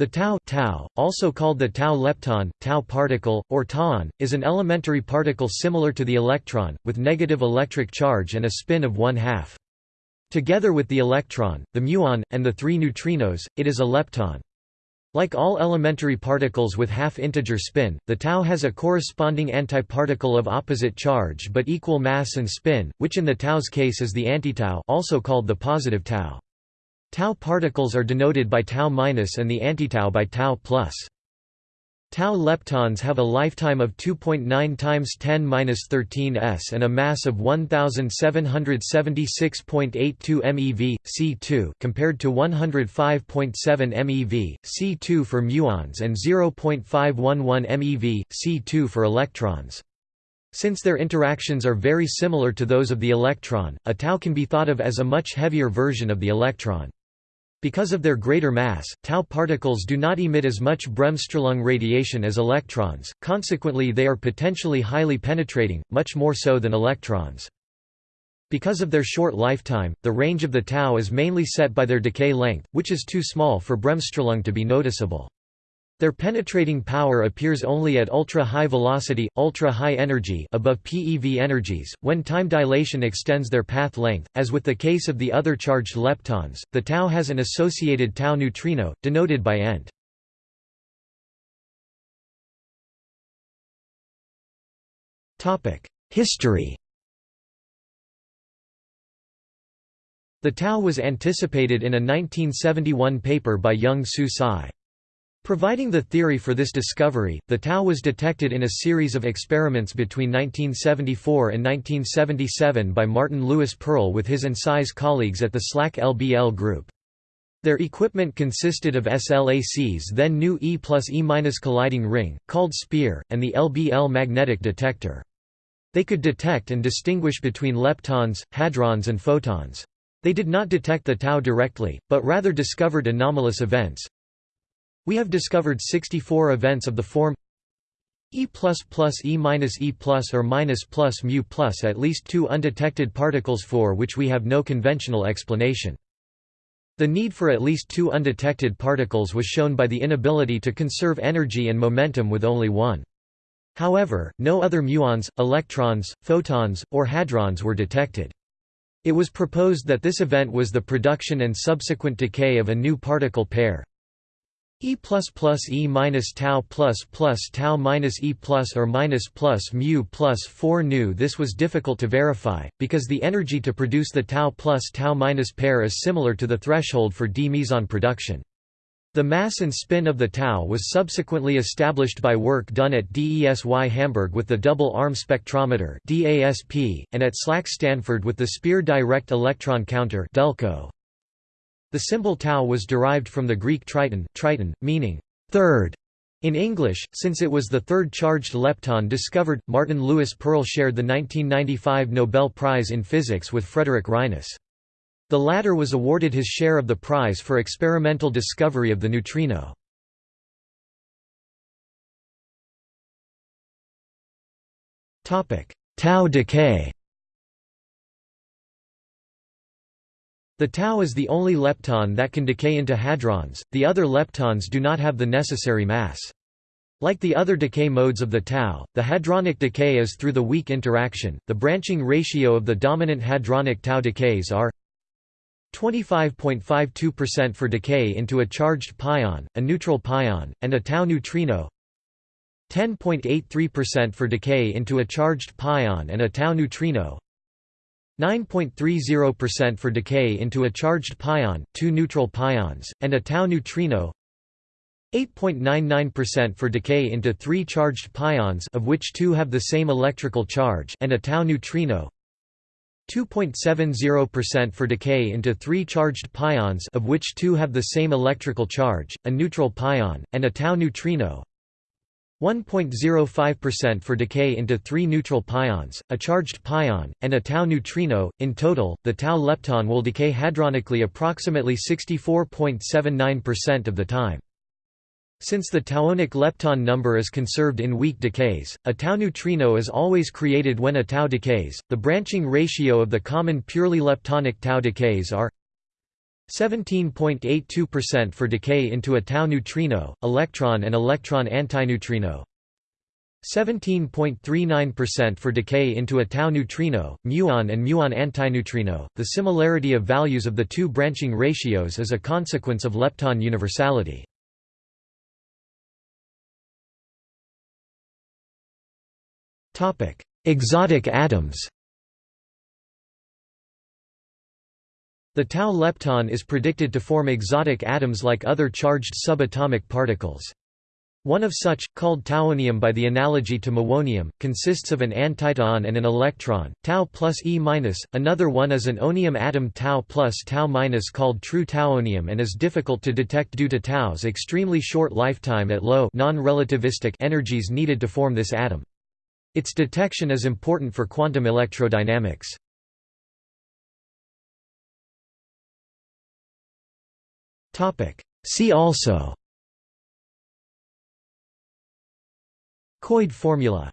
The tau, tau also called the tau lepton, tau particle, or tauon, is an elementary particle similar to the electron, with negative electric charge and a spin of one half. Together with the electron, the muon, and the three neutrinos, it is a lepton. Like all elementary particles with half-integer spin, the tau has a corresponding antiparticle of opposite charge but equal mass and spin, which in the tau's case is the antitau also called the positive tau. Tau particles are denoted by tau minus and the antitau by tau plus. Tau leptons have a lifetime of 2.9 times 10 minus 13 s and a mass of 1776.82 MeV C2 compared to 105.7 MeV C2 for muons and 0.511 MeV C2 for electrons. Since their interactions are very similar to those of the electron, a tau can be thought of as a much heavier version of the electron. Because of their greater mass, tau particles do not emit as much Bremsstrahlung radiation as electrons, consequently they are potentially highly penetrating, much more so than electrons. Because of their short lifetime, the range of the tau is mainly set by their decay length, which is too small for Bremsstrahlung to be noticeable. Their penetrating power appears only at ultra-high velocity, ultra-high energy above PeV energies, when time dilation extends their path length. As with the case of the other charged leptons, the tau has an associated tau neutrino, denoted by ent. History The tau was anticipated in a 1971 paper by Young Soo Tsai. Providing the theory for this discovery, the tau was detected in a series of experiments between 1974 and 1977 by Martin Lewis Pearl with his and Tsai's colleagues at the SLAC LBL group. Their equipment consisted of SLAC's then new E plus E minus colliding ring, called SPEAR, and the LBL magnetic detector. They could detect and distinguish between leptons, hadrons and photons. They did not detect the tau directly, but rather discovered anomalous events, we have discovered 64 events of the form E plus plus E minus E plus or minus plus mu plus at least two undetected particles for which we have no conventional explanation. The need for at least two undetected particles was shown by the inability to conserve energy and momentum with only one. However, no other muons, electrons, photons, or hadrons were detected. It was proposed that this event was the production and subsequent decay of a new particle pair, E plus plus E minus tau plus plus tau minus E plus or minus plus mu plus 4 nu This was difficult to verify, because the energy to produce the tau plus tau minus pair is similar to the threshold for d meson production. The mass and spin of the tau was subsequently established by work done at DESY Hamburg with the double arm spectrometer and at SLAC Stanford with the Spear Direct Electron Counter DELCO. The symbol tau was derived from the Greek triton, triton meaning third in English, since it was the third charged lepton discovered. Martin Lewis Pearl shared the 1995 Nobel Prize in Physics with Frederick Reines. The latter was awarded his share of the prize for experimental discovery of the neutrino. Tau decay The tau is the only lepton that can decay into hadrons, the other leptons do not have the necessary mass. Like the other decay modes of the tau, the hadronic decay is through the weak interaction. The branching ratio of the dominant hadronic tau decays are 25.52% for decay into a charged pion, a neutral pion, and a tau neutrino 10.83% for decay into a charged pion and a tau neutrino 9.30% for decay into a charged pion, two neutral pions, and a tau neutrino. 8.99% for decay into three charged pions of which two have the same electrical charge and a tau neutrino. 2.70% for decay into three charged pions of which two have the same electrical charge, a neutral pion, and a tau neutrino 1.05% for decay into three neutral pions, a charged pion, and a tau neutrino. In total, the tau lepton will decay hadronically approximately 64.79% of the time. Since the tauonic lepton number is conserved in weak decays, a tau neutrino is always created when a tau decays. The branching ratio of the common purely leptonic tau decays are 17.82% for decay into a tau neutrino, electron and electron antineutrino 17.39% for decay into a tau neutrino, muon and muon antineutrino. The similarity of values of the two branching ratios is a consequence of lepton universality. Topic: Exotic atoms. The tau lepton is predicted to form exotic atoms like other charged subatomic particles. One of such, called tauonium by the analogy to muonium, consists of an antitau and an electron, tau plus E-. minus, Another one is an onium atom tau plus tau minus called true tauonium and is difficult to detect due to tau's extremely short lifetime at low non-relativistic energies needed to form this atom. Its detection is important for quantum electrodynamics. See also. Koide formula